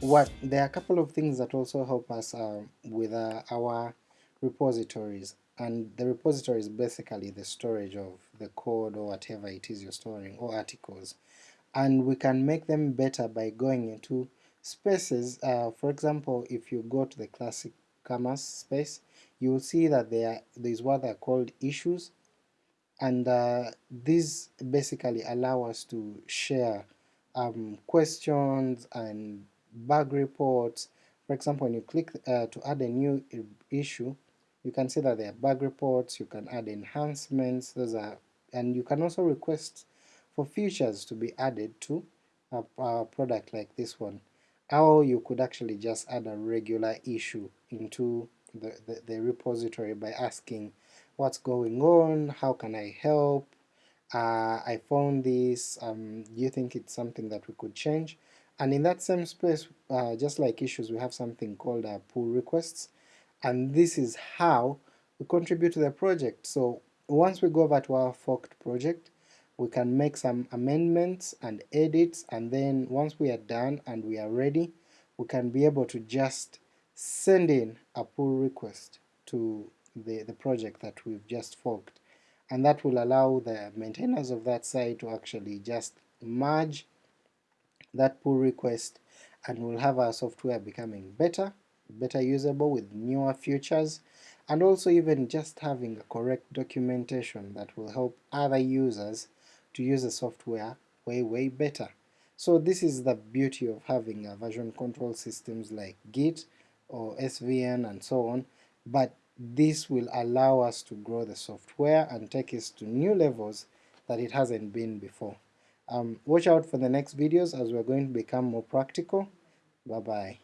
what there are a couple of things that also help us uh, with uh, our repositories. And the repository is basically the storage of the code or whatever it is you're storing or articles. And we can make them better by going into spaces uh, for example if you go to the classic commerce space you will see that there is what are called issues. And uh, these basically allow us to share um, questions and bug reports. For example, when you click uh, to add a new issue, you can see that there are bug reports, you can add enhancements, those are, and you can also request for features to be added to a, a product like this one. Or you could actually just add a regular issue into the, the, the repository by asking what's going on, how can I help, uh, I found this, um, do you think it's something that we could change? And in that same space, uh, just like issues, we have something called uh, pull requests, and this is how we contribute to the project. So once we go over to our forked project, we can make some amendments and edits, and then once we are done and we are ready, we can be able to just send in a pull request to the, the project that we've just forked. And that will allow the maintainers of that site to actually just merge that pull request and we'll have our software becoming better, better usable with newer features, and also even just having a correct documentation that will help other users to use the software way way better. So this is the beauty of having a version control systems like Git or SVN and so on, but this will allow us to grow the software and take us to new levels that it hasn't been before. Um, watch out for the next videos as we're going to become more practical. Bye bye.